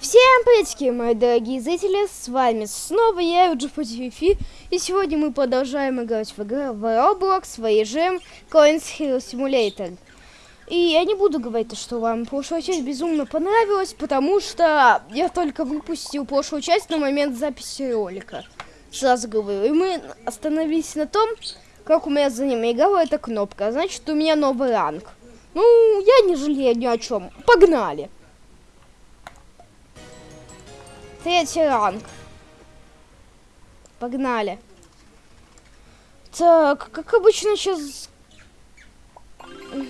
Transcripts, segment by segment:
Всем приветики, мои дорогие зрители, с вами снова я, GPTV, и сегодня мы продолжаем играть в игру в Roblox, в режим Coins Hero Simulator. И я не буду говорить, что вам прошлая часть безумно понравилась, потому что я только выпустил прошлую часть на момент записи ролика. Сразу говорю, и мы остановились на том, как у меня за ним играла эта кнопка, значит у меня новый ранг. Ну, я не жалею ни о чем, погнали! Третий ранг. Погнали. Так, как обычно сейчас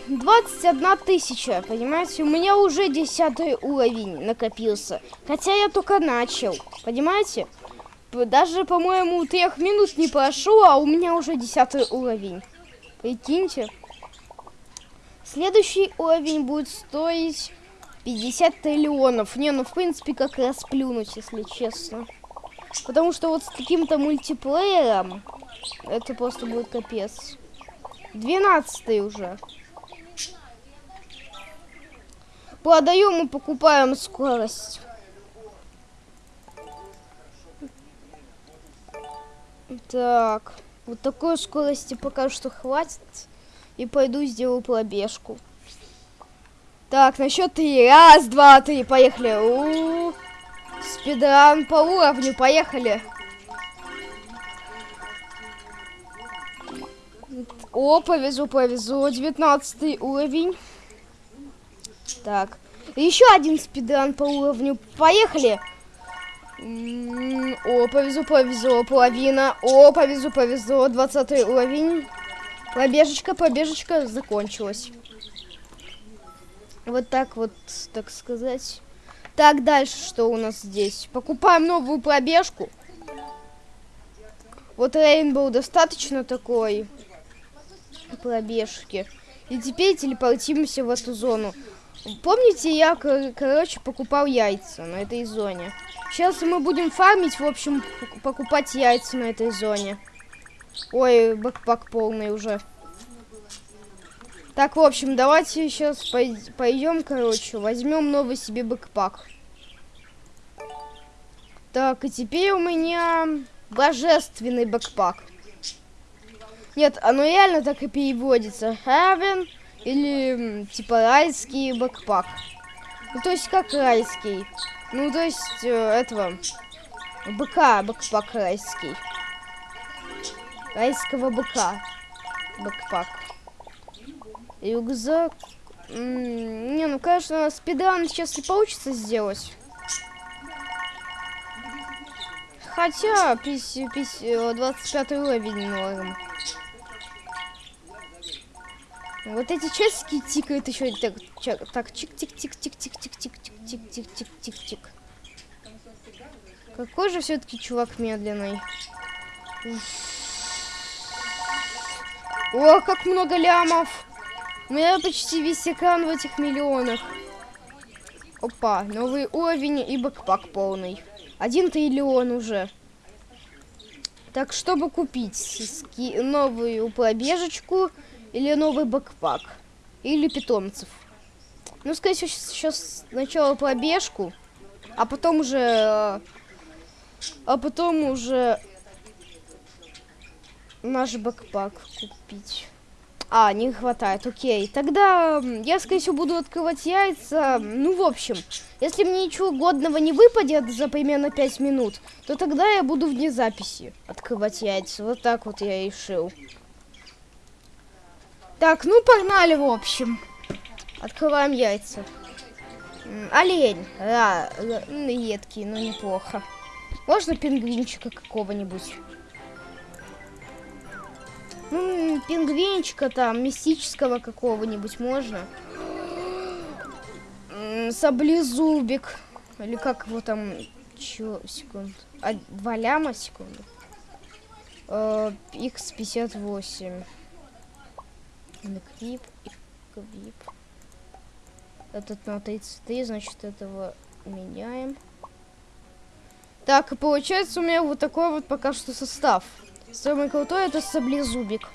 21 тысяча, понимаете? У меня уже 10 уровень накопился. Хотя я только начал, понимаете? Даже, по-моему, трех минут не прошло, а у меня уже 10 уровень. Прикиньте. Следующий уровень будет стоить 50 триллионов. Не, ну в принципе как раз плюнуть, если честно. Потому что вот с каким-то мультиплеером это просто будет капец. 12 уже. Продаем и покупаем скорость. Так, вот такой скорости пока что хватит. И пойду сделаю пробежку. Так, на счет три. Раз, два, три. Поехали. У -у -у. Спидран по уровню. Поехали. О, повезу, повезу. 19 уровень. Так. Еще один спидран по уровню. Поехали. О, повезу, повезу. Половина. О, повезу, повезу. 20 уровень. Пробежечка, пробежечка закончилась. Вот так вот, так сказать. Так, дальше что у нас здесь? Покупаем новую пробежку. Вот Рейнбоу достаточно такой пробежки. И теперь телепортируемся в эту зону. Помните, я, короче, покупал яйца на этой зоне. Сейчас мы будем фармить, в общем, покупать яйца на этой зоне. Ой, бэкпак полный уже. Так, в общем, давайте сейчас пойдем, короче, возьмем новый себе бэкпак. Так, и теперь у меня божественный бэкпак. Нет, оно реально так и переводится. Heaven или типа райский бэкпак. Ну, то есть как райский. Ну, то есть э, этого быка бэкпак райский. Райского быка бэкпак. Рюкзак. не, ну, конечно, спидран сейчас не получится сделать. Хотя, 50, 50, 25 уровень норм. Вот эти часики тикают еще так, так, чик-тик-тик-тик-тик-тик-тик-тик-тик-тик-тик. Какой же все-таки чувак медленный. О, как много лямов. У меня почти весь экран в этих миллионах. Опа, новый уровень и backpack полный. Один триллион уже. Так, чтобы купить новую пробежечку или новый бэкпак, или питомцев. Ну, скорее всего, сейчас сначала пробежку, а потом уже... А потом уже наш бэкпак купить. А, не хватает, окей. Тогда я, скорее всего, буду открывать яйца. Ну, в общем, если мне ничего годного не выпадет за примерно 5 минут, то тогда я буду вне записи открывать яйца. Вот так вот я решил. Так, ну погнали, в общем. Открываем яйца. Олень. Да, едкий, но неплохо. Можно пингвинчика какого-нибудь? Ну, пингвинчика там, мистического какого-нибудь можно. Саблезубик. Или как его там... Чё, секунд. А, два ляма, секунду. X58. Эквип, эквип. Этот на 33, значит, этого меняем. Так, и получается у меня вот такой вот пока что состав. Самый крутой это саблезубик.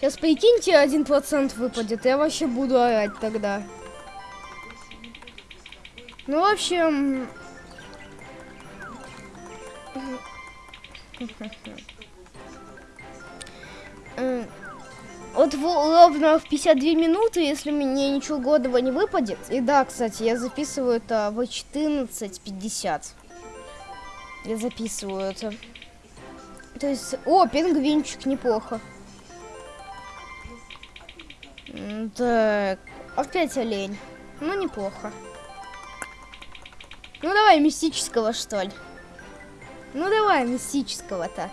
Сейчас прикиньте, один процент выпадет, я вообще буду орать тогда. Ну, в общем, М, Вот во- ровно в 52 минуты, если мне ничего годного не выпадет. И да, кстати, я записываю это в 14.50. Я записываю это. То есть, о, пингвинчик, неплохо. Так, опять олень. Ну, неплохо. Ну, давай мистического, что ли. Ну, давай мистического-то.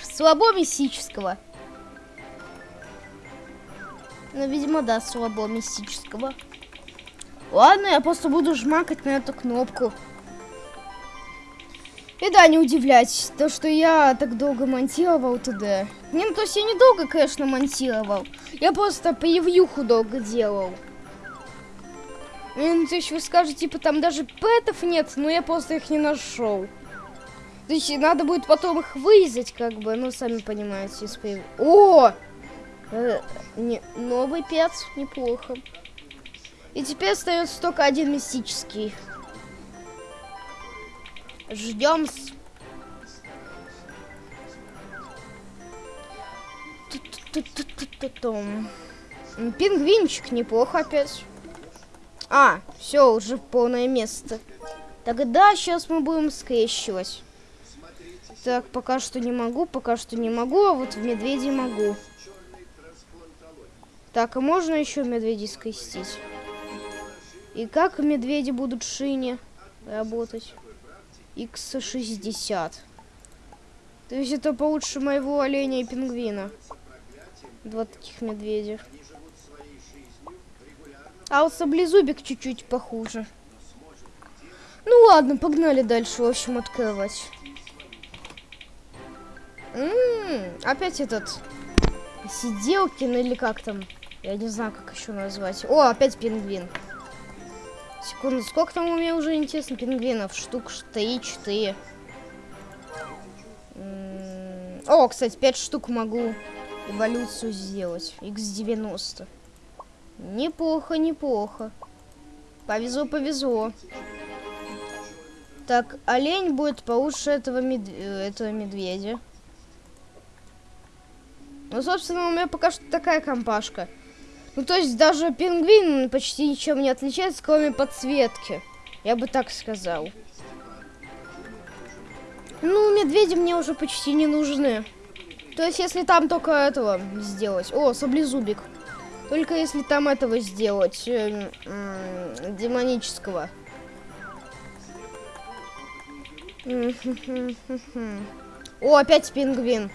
Слабо мистического. Ну, видимо, да, слабо мистического. Ладно, я просто буду жмакать на эту кнопку. И да, не удивляйтесь, то, что я так долго монтировал туда. Не, ну, то есть я недолго, конечно, монтировал. Я просто превьюху долго делал. И, Ну, то есть вы скажете, типа, там даже пэтов нет, но я просто их не нашел. То есть надо будет потом их вырезать, как бы, ну, сами понимаете, из прев- О! Э, не, новый пец, неплохо. И теперь остается только один мистический. Ждем. Пингвинчик неплохо опять. А, все, уже полное место. Тогда сейчас мы будем скрещивать. Так, пока что не могу, пока что не могу, а вот в медведи могу. Так, а можно еще медведей скрестить? И как медведи будут шине работать? X60. То есть это получше моего оленя и пингвина. Два таких медведя. А вот саблезубик чуть-чуть похуже. Ну ладно, погнали дальше, в общем, открывать. М, опять этот Сиделкин или как там? Я не знаю, как еще назвать. О, опять пингвин. Секунду, сколько там у меня уже интересно пингвинов? Штук 3-4. М, О, кстати, 5 штук могу эволюцию сделать. X90. Неплохо, неплохо. Повезло, повезло. Так, олень будет получше этого, мед- этого медведя. Ну, собственно, у меня пока что такая компашка. Ну, то есть даже пингвин почти ничем не отличается, кроме подсветки. Я бы так сказал. Ну, медведи мне уже почти не нужны. То есть, если там только этого сделать. О, саблезубик. Только если там этого сделать. эм, м, демонического. О, опять пингвин.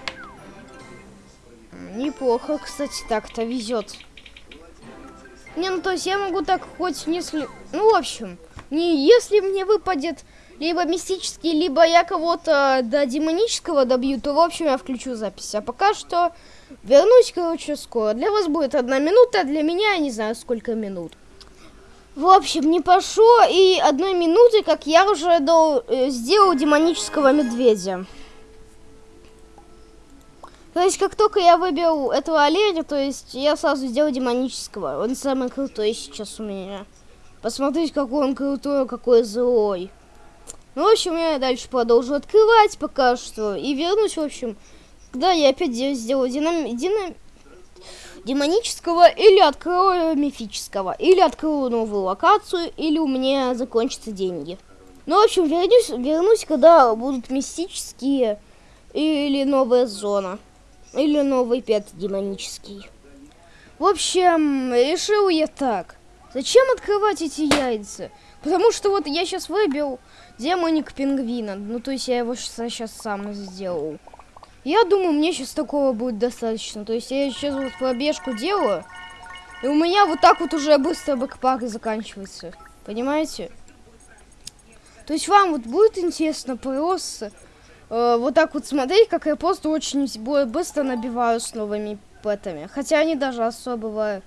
Неплохо, кстати, так-то везет. Не, ну то есть я могу так хоть если... Ну, в общем, не если мне выпадет либо мистический, либо я кого-то до демонического добью, то, в общем, я включу запись. А пока что вернусь, короче, скоро. Для вас будет одна минута, а для меня я не знаю, сколько минут. В общем, не прошло и одной минуты, как я уже до- э, сделал демонического медведя. То есть, как только я выбил этого оленя, то есть я сразу сделал демонического. Он самый крутой сейчас у меня. Посмотрите, какой он крутой, какой злой. Ну, в общем, я дальше продолжу открывать пока что. И вернусь, в общем, когда я опять де- сделаю динам... динам- демонического или открою мифического. Или открою новую локацию, или у меня закончатся деньги. Ну, в общем, вернусь, вернусь когда будут мистические или новая зона. Или новый пет демонический. В общем, решил я так. Зачем открывать эти яйца? Потому что вот я сейчас выбил демоник пингвина. Ну, то есть я его сейчас сам сделал. Я думаю, мне сейчас такого будет достаточно. То есть я сейчас вот пробежку делаю. И у меня вот так вот уже быстро бэкпак заканчивается. Понимаете? То есть вам вот будет интересно просто э, вот так вот смотреть, как я просто очень быстро набиваю с новыми пэтами. Хотя они даже особого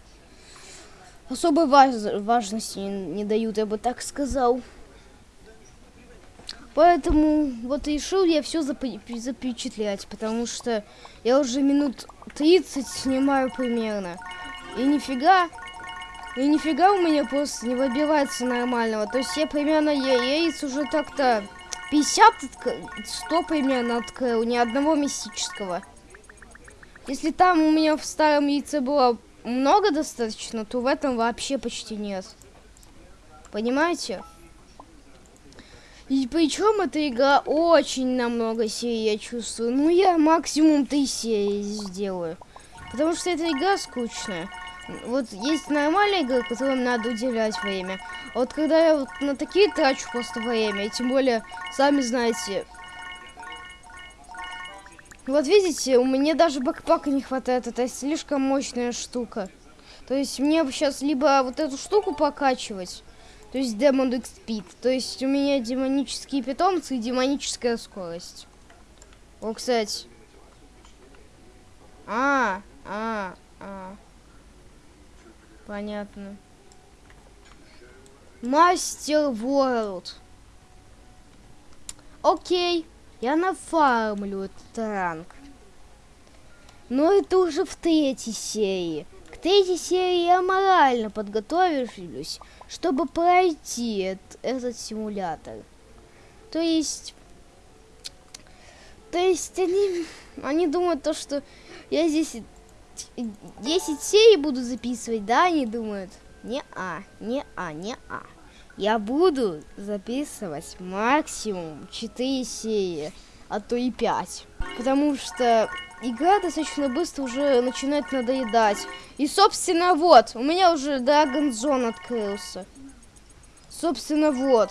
особой важ- важности не, не дают, я бы так сказал. Поэтому вот решил я все запечатлять, потому что я уже минут 30 снимаю примерно. И нифига, и нифига у меня просто не выбивается нормального. То есть я примерно я, яиц уже так-то 50, 100 примерно открыл, ни одного мистического. Если там у меня в старом яйце было много достаточно, то в этом вообще почти нет. Понимаете? И причем эта игра очень намного серий, я чувствую. Ну, я максимум три серии сделаю. Потому что эта игра скучная. Вот есть нормальные игры, которым надо уделять время. А вот когда я вот на такие трачу просто время, и тем более, сами знаете... Вот видите, у меня даже бэкпака не хватает, это слишком мощная штука. То есть мне сейчас либо вот эту штуку покачивать, то есть Demon X. То есть у меня демонические питомцы и демоническая скорость. О, кстати. А, а, а. Понятно. Мастер Ворлд. Окей. Я нафармлю этот ранг. Но это уже в третьей серии. К третьей серии я морально подготовлюсь, чтобы пройти этот, этот симулятор. То есть... То есть они, они думают то, что я здесь 10 серий буду записывать, да, они думают? Не-а, не-а, не-а. Я буду записывать максимум 4 серии, а то и 5. Потому что игра достаточно быстро уже начинает надоедать. И, собственно, вот, у меня уже Dragon Zone открылся. Собственно, вот.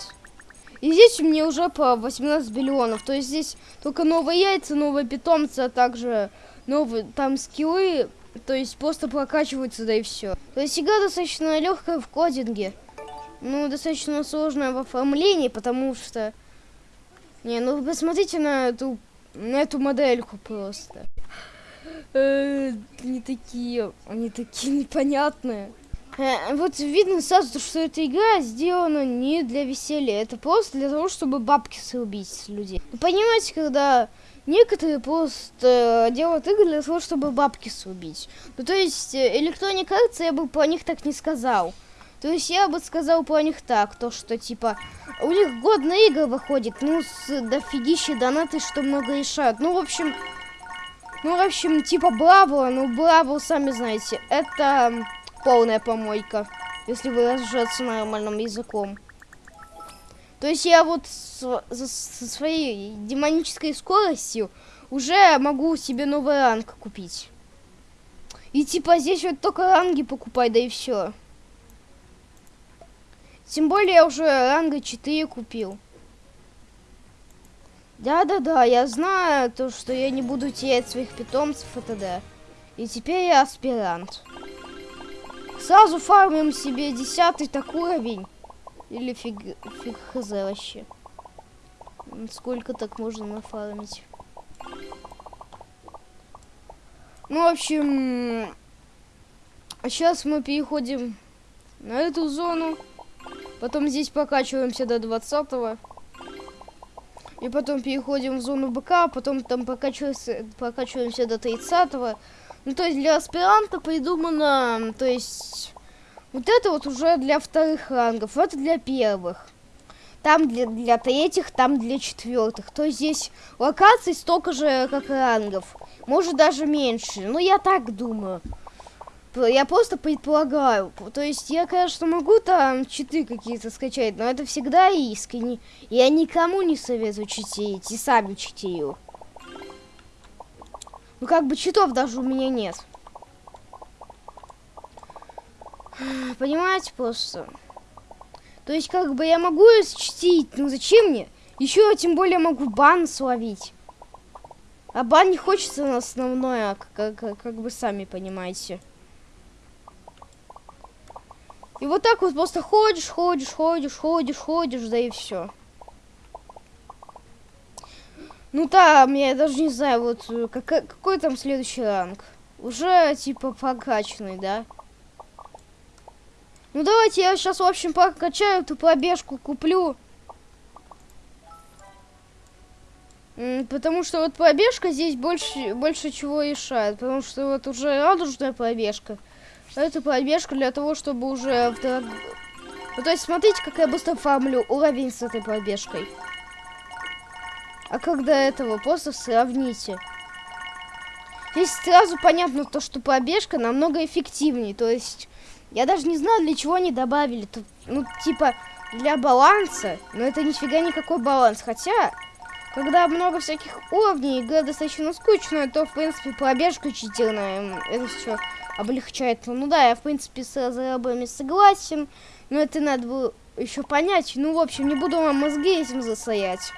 И здесь у меня уже по 18 миллионов. То есть здесь только новые яйца, новые питомцы, а также новые там скиллы. То есть просто прокачиваются, да и все. То есть игра достаточно легкая в кодинге. Ну, достаточно сложная в оформлении, потому что... Не, ну посмотрите на эту, на эту модельку просто. Э, не такие, они такие непонятные. Э, вот видно сразу, что эта игра сделана не для веселья, это просто для того, чтобы бабки срубить с людей. Вы понимаете, когда некоторые просто делают игры для того, чтобы бабки срубить. Ну, то есть, э, Electronic Arts я бы по них так не сказал. То есть я бы сказал по них так, то что типа у них годная игра выходит, ну с дофигища донаты, что много решают. Ну, в общем, ну, в общем, типа Браво, ну, Браво, сами знаете, это полная помойка, если выражаться нормальным языком. То есть я вот со, своей демонической скоростью уже могу себе новый ранг купить. И типа здесь вот только ранги покупай, да и все. Тем более я уже ранга 4 купил. Да-да-да, я знаю то, что я не буду терять своих питомцев, это да. И теперь я аспирант. Сразу фармим себе десятый так уровень. Или фиг, фиг хз вообще. Сколько так можно нафармить? Ну, в общем... А сейчас мы переходим на эту зону. Потом здесь покачиваемся до 20 -го. И потом переходим в зону БК, потом там покачиваемся, покачиваемся до 30 -го. Ну, то есть для аспиранта придумано, то есть... Вот это вот уже для вторых рангов, это для первых. Там для, для третьих, там для четвертых. То есть здесь локаций столько же, как рангов. Может даже меньше. Ну, я так думаю. Я просто предполагаю. То есть я, конечно, могу там читы какие-то скачать, но это всегда искренне. Я никому не советую читерить, и сами читаю. Ну как бы читов даже у меня нет. Понимаете, просто. То есть как бы я могу чтить, ну зачем мне? Еще тем более могу бан словить. А бан не хочется на основное, как, как, как бы сами понимаете. И вот так вот просто ходишь, ходишь, ходишь, ходишь, ходишь, да и все. Ну там, я даже не знаю, вот э, как, какой там следующий ранг. Уже типа прокачанный, да? Ну давайте я сейчас, в общем, прокачаю эту пробежку, куплю. Потому что вот пробежка здесь больше, больше чего решает. Потому что вот уже радужная пробежка. Это пробежка для того, чтобы уже... Ну, то есть, смотрите, как я быстро фармлю уровень с этой пробежкой. а до этого, просто сравните. Здесь сразу понятно то, что пробежка намного эффективнее, то есть я даже не знаю, для чего они добавили, тут, ну, типа, для баланса, но это нифига никакой баланс, хотя, когда много всяких уровней, игра достаточно скучная, то, в принципе, пробежка читерная, это все облегчает. Ну да, я, в принципе, с разрабами согласен, но это надо было еще понять. Ну, в общем, не буду вам мозги этим засорять.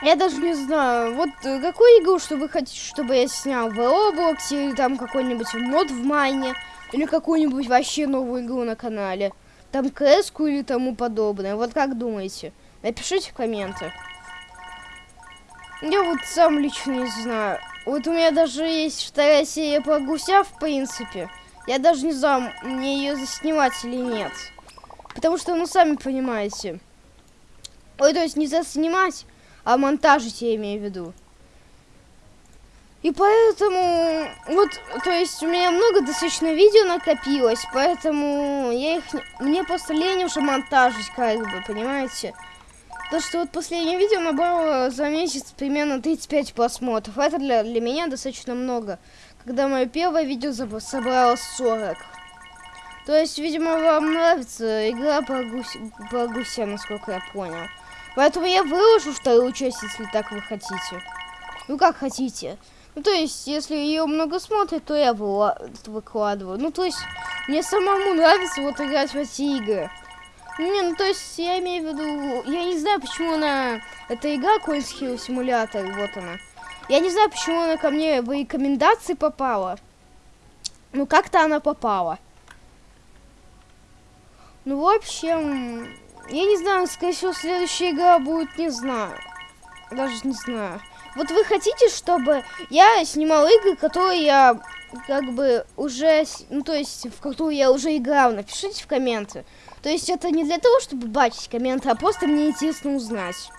Я даже не знаю, вот э, какую игру, что вы хотите, чтобы я снял в Roblox, или там какой-нибудь мод в Майне, или какую-нибудь вообще новую игру на канале. Там кс или тому подобное. Вот как думаете? Напишите в комменты. Я вот сам лично не знаю. Вот у меня даже есть вторая серия про гуся, в принципе. Я даже не знаю, мне ее заснимать или нет. Потому что, ну, сами понимаете. Ой, то есть не заснимать, а монтажить я имею в виду. И поэтому, вот, то есть у меня много достаточно видео накопилось, поэтому я их, мне просто лень уже монтажить, как бы, понимаете? То, что вот последнее видео набрало за месяц примерно 35 просмотров. Это для, для меня достаточно много. Когда мое первое видео собрало 40. То есть, видимо, вам нравится игра по, гусь, по гуся, насколько я понял. Поэтому я выложу вторую часть, если так вы хотите. Ну, как хотите. Ну, то есть, если ее много смотрят, то я выкладываю. Ну, то есть, мне самому нравится вот играть в эти игры. Не, ну то есть я имею в виду, я не знаю, почему она, эта игра Coins Hero Simulator, вот она. Я не знаю, почему она ко мне в рекомендации попала. Ну как-то она попала. Ну в общем, я не знаю, скорее всего следующая игра будет, не знаю. Даже не знаю. Вот вы хотите, чтобы я снимал игры, которые я как бы уже, ну то есть в которую я уже играл, напишите в комменты. То есть это не для того, чтобы бачить комменты, а просто мне интересно узнать.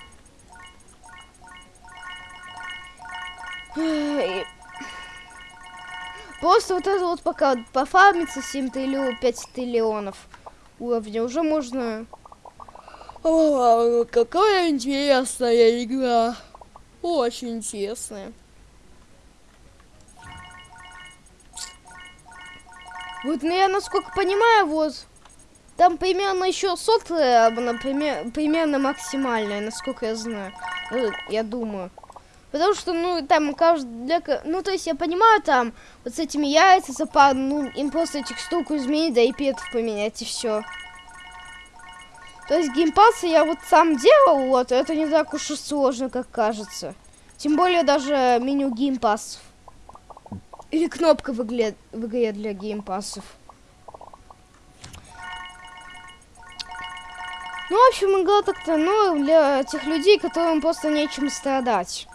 Просто вот это вот пока пофармится 7 триллионов, 5 триллионов уровня, уже можно... О, какая интересная игра. Очень интересная. Вот, ну я насколько понимаю, вот там примерно еще сотая, например, примерно максимальная, насколько я знаю. Ну, я думаю. Потому что, ну, там каждый для... Ну, то есть я понимаю, там, вот с этими яйца запад, ну, им просто текстурку изменить, да и петов поменять, и все. То есть геймпасы я вот сам делал, вот, это не так уж и сложно, как кажется. Тем более даже меню геймпасов. Или кнопка в игре, в игре для геймпасов. Ну, в общем, игра так-то, ну, для тех людей, которым просто нечем страдать.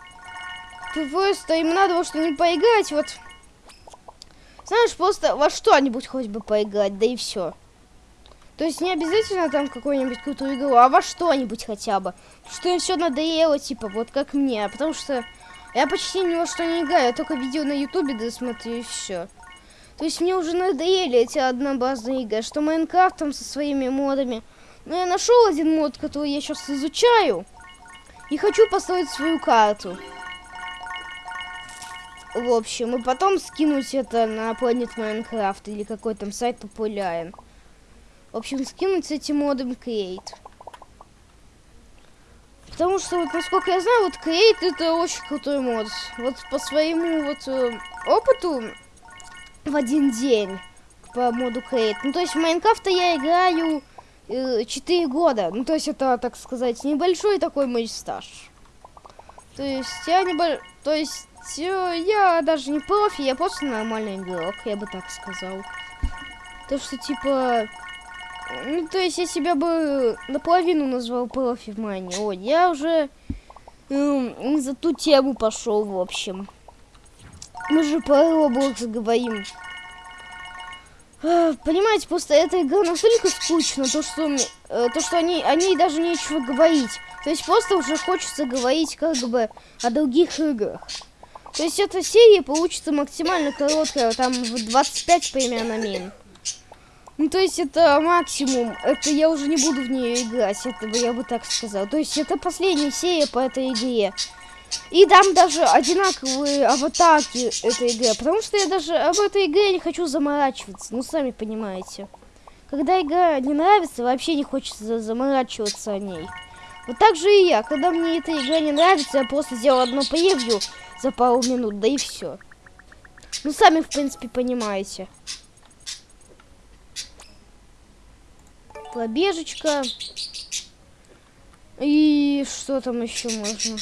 Просто им надо во что-нибудь поиграть, вот. Знаешь, просто во что-нибудь хоть бы поиграть, да и все. То есть не обязательно там какую-нибудь крутую игру, а во что-нибудь хотя бы. Что им все надоело, типа, вот как мне. Потому что я почти ни во что не играю, я только видео на ютубе досмотрю и все. То есть мне уже надоели эти однообразные игры, что Майнкрафт там со своими модами, но я нашел один мод, который я сейчас изучаю. И хочу построить свою карту. В общем, и потом скинуть это на Planet Minecraft или какой там сайт популярен. В общем, скинуть этим модом Create. Потому что, вот, насколько я знаю, вот Create это очень крутой мод. Вот по своему вот э, опыту в один день по моду Create. Ну, то есть в Майнкрафта я играю 4 года. Ну, то есть это, так сказать, небольшой такой мой стаж. То есть я не бо... То есть э, я даже не профи, я просто нормальный игрок, я бы так сказал. То, что типа... Ну, то есть я себя бы наполовину назвал профи в мане. Ой, я уже э, за ту тему пошел, в общем. Мы же по Roblox говорим. Понимаете, просто эта игра настолько скучна, то что, э, то, что они, они даже нечего говорить. То есть просто уже хочется говорить как бы о других играх. То есть эта серия получится максимально короткая, там в 25 примерно мин. Ну, то есть это максимум. Это я уже не буду в нее играть. Это бы я бы так сказал. То есть это последняя серия по этой игре. И там даже одинаковые аватарки этой игры. Потому что я даже об этой игре не хочу заморачиваться. Ну, сами понимаете. Когда игра не нравится, вообще не хочется заморачиваться о ней. Вот так же и я. Когда мне эта игра не нравится, я просто сделал одно превью за пару минут, да и все. Ну, сами, в принципе, понимаете. Пробежечка. И что там еще можно?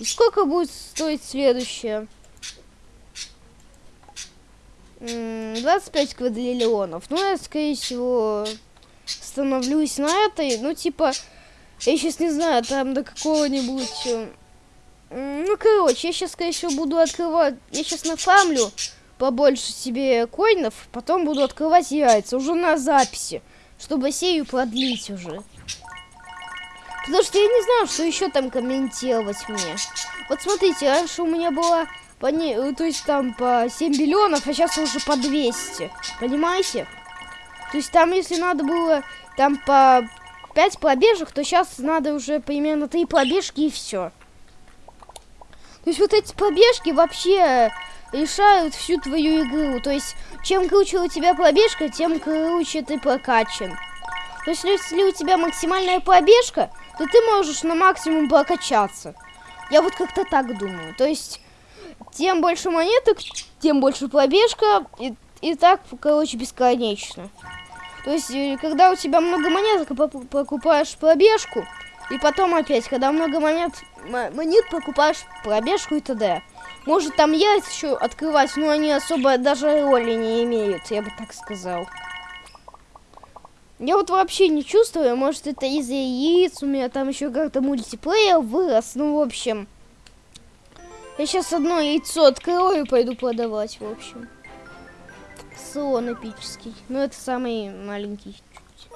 И сколько будет стоить следующее? 25 квадриллионов. Ну, я, скорее всего, становлюсь на этой. Ну, типа, я сейчас не знаю, там до какого-нибудь... Ну, короче, я сейчас, скорее всего, буду открывать... Я сейчас нафамлю побольше себе коинов, потом буду открывать яйца уже на записи, чтобы серию продлить уже. Потому что я не знаю, что еще там комментировать мне. Вот смотрите, раньше у меня было по не, э, то есть там по 7 миллионов, а сейчас уже по 200. Понимаете? То есть там, если надо было там по 5 пробежек, то сейчас надо уже примерно 3 пробежки и все. То есть вот эти пробежки вообще решают всю твою игру. То есть чем круче у тебя пробежка, тем круче ты прокачан. То есть если у тебя максимальная пробежка, то ты можешь на максимум прокачаться. Я вот как-то так думаю. То есть тем больше монеток, тем больше пробежка, и, и так, короче, бесконечно. То есть, э, когда у тебя много монеток, покупаешь пробежку, и потом опять, когда много монет, монет покупаешь пробежку и т.д. Может там яйца еще открывать, но они особо даже роли не имеют, я бы так сказал. Я вот вообще не чувствую, может это из-за яиц, у меня там еще как-то мультиплеер вырос, ну в общем... Я сейчас одно яйцо открою и пойду продавать, в общем. Слон эпический. Ну, это самый маленький чуть.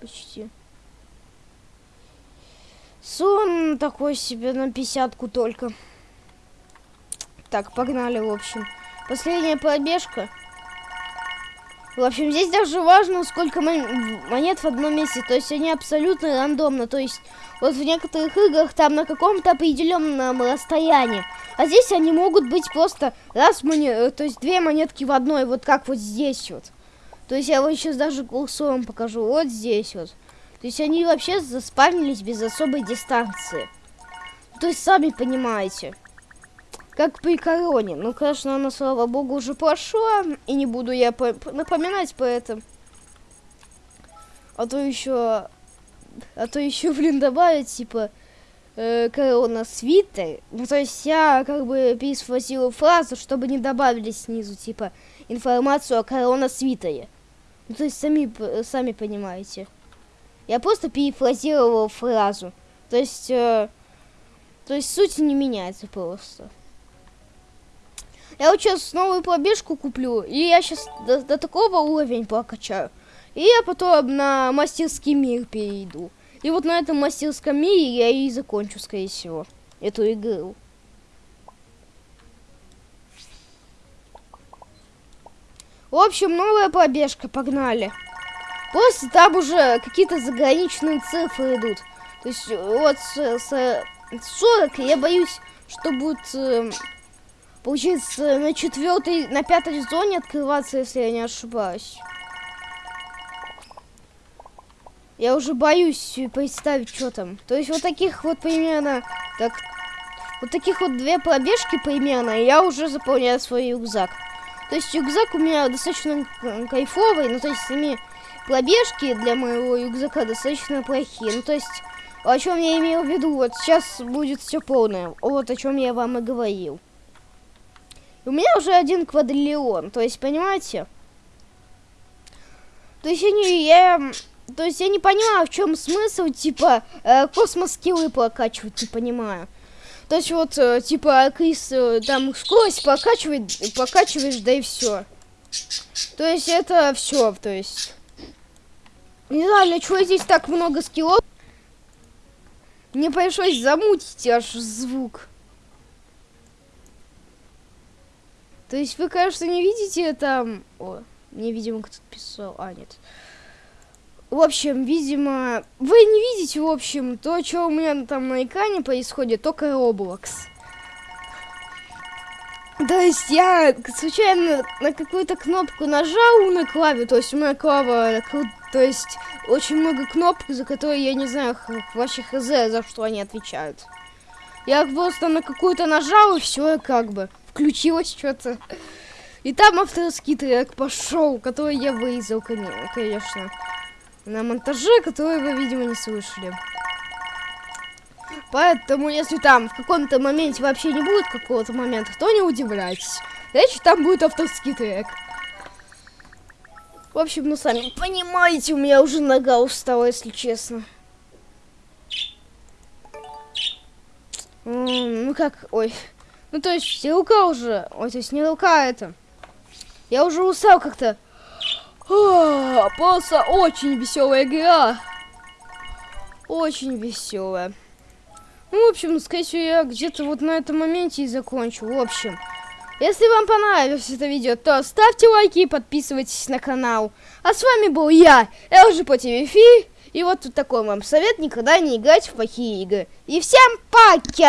Почти. Сон такой себе на пятьдесятку только. Так, погнали, в общем. Последняя пробежка. В общем, здесь даже важно, сколько монет в одном месте. То есть они абсолютно рандомно. То есть вот в некоторых играх там на каком-то определенном расстоянии. А здесь они могут быть просто раз монет, э, то есть две монетки в одной, вот как вот здесь вот. То есть я вот сейчас даже курсором покажу, вот здесь вот. То есть они вообще заспавнились без особой дистанции. То есть сами понимаете. Как при короне. Ну, конечно, она, слава богу, уже прошла. И не буду я по напоминать по этому. А то еще... А то еще, блин, добавить, типа э, корона свитер. Ну, то есть я как бы пересфразила фразу, чтобы не добавили снизу, типа, информацию о корона свитере. Ну, то есть сами, сами понимаете. Я просто перефразировала фразу. То есть, э, то есть суть не меняется просто. Я вот сейчас новую пробежку куплю, и я сейчас до, до такого уровня прокачаю. И я потом на мастерский мир перейду. И вот на этом мастерском мире я и закончу, скорее всего, эту игру. В общем, новая пробежка, погнали. Просто там уже какие-то заграничные цифры идут. То есть вот с, с 40 я боюсь, что будет, э, получается, на четвертой, на пятой зоне открываться, если я не ошибаюсь. Я уже боюсь представить, что там. То есть вот таких вот примерно... Так, вот таких вот две пробежки примерно, и я уже заполняю свой рюкзак. То есть рюкзак у меня достаточно кайфовый, ну то есть сами пробежки для моего рюкзака достаточно плохие. Ну то есть, о чем я имел в виду, вот сейчас будет все полное. Вот о чем я вам и говорил. У меня уже один квадриллион, то есть, понимаете? То есть я не... Я то есть я не понимаю, в чем смысл, типа, э, космос-скиллы прокачивать, не понимаю. То есть вот, э, типа, Крис э, там скорость прокачивает, прокачиваешь, да и все. То есть это все, то есть. Не знаю, для чего здесь так много скиллов. Мне пришлось замутить аж звук. То есть вы, конечно, не видите там... О, Мне, видимо, кто-то писал. А, нет. В общем, видимо, вы не видите, в общем, то, что у меня там на экране происходит, только Roblox. То есть я случайно на какую-то кнопку нажал на клаве, то есть у меня клава, то есть очень много кнопок, за которые я не знаю вообще хз, за что они отвечают. Я просто на какую-то нажал, и все, как бы, включилось что-то. И там авторский трек пошел, который я вырезал, конечно. На монтаже, который вы, видимо, не слышали. Поэтому, если там в каком-то моменте вообще не будет какого-то момента, то не удивляйтесь. Значит, там будет авторский трек. В общем, ну сами понимаете, у меня уже нога устала, если честно. Ну как, ой. Ну то есть рука уже, ой, то есть не рука это. Я уже устал как-то. Просто очень веселая игра. Очень веселая. Ну, в общем, скорее всего, я где-то вот на этом моменте и закончу. В общем, если вам понравилось это видео, то ставьте лайки и подписывайтесь на канал. А с вами был я, LG по И вот тут такой вам совет, никогда не играть в плохие игры. И всем пока!